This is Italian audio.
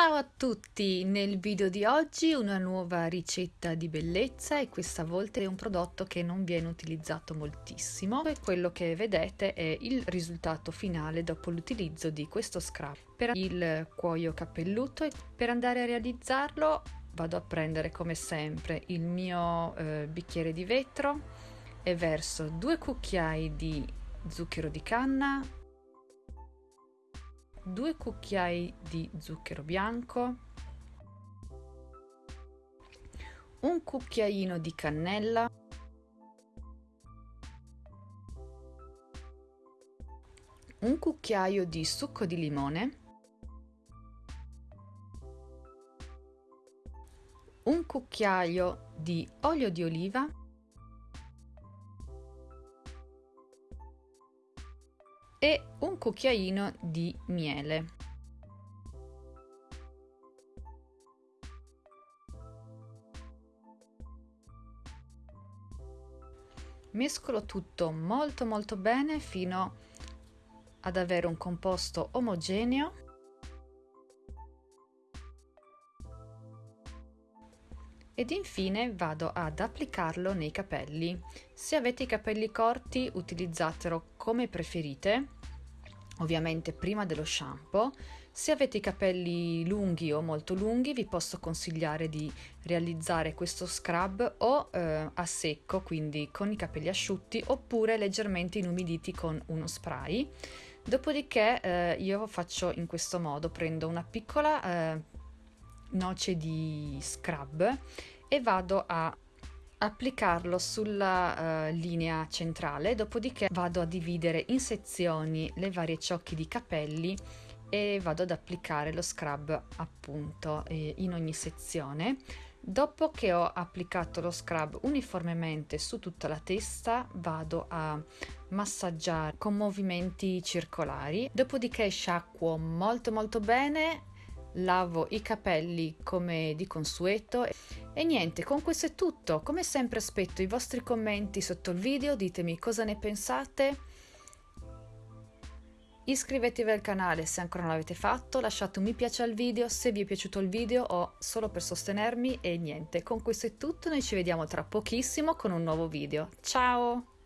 Ciao a tutti! Nel video di oggi una nuova ricetta di bellezza e questa volta è un prodotto che non viene utilizzato moltissimo e quello che vedete è il risultato finale dopo l'utilizzo di questo scrub per il cuoio capelluto e per andare a realizzarlo vado a prendere come sempre il mio eh, bicchiere di vetro e verso due cucchiai di zucchero di canna 2 cucchiai di zucchero bianco, un cucchiaino di cannella, un cucchiaio di succo di limone, un cucchiaio di olio di oliva e un cucchiaino di miele. Mescolo tutto molto molto bene fino ad avere un composto omogeneo ed infine vado ad applicarlo nei capelli. Se avete i capelli corti utilizzatelo come preferite, ovviamente prima dello shampoo. Se avete i capelli lunghi o molto lunghi vi posso consigliare di realizzare questo scrub o eh, a secco, quindi con i capelli asciutti, oppure leggermente inumiditi con uno spray. Dopodiché eh, io faccio in questo modo, prendo una piccola eh, noce di scrub e vado a applicarlo sulla uh, linea centrale dopodiché vado a dividere in sezioni le varie ciocche di capelli e vado ad applicare lo scrub appunto eh, in ogni sezione. Dopo che ho applicato lo scrub uniformemente su tutta la testa vado a massaggiare con movimenti circolari. Dopodiché sciacquo molto molto bene lavo i capelli come di consueto e niente con questo è tutto. Come sempre aspetto i vostri commenti sotto il video ditemi cosa ne pensate. Iscrivetevi al canale se ancora non l'avete fatto lasciate un mi piace al video se vi è piaciuto il video o solo per sostenermi e niente. Con questo è tutto noi ci vediamo tra pochissimo con un nuovo video. Ciao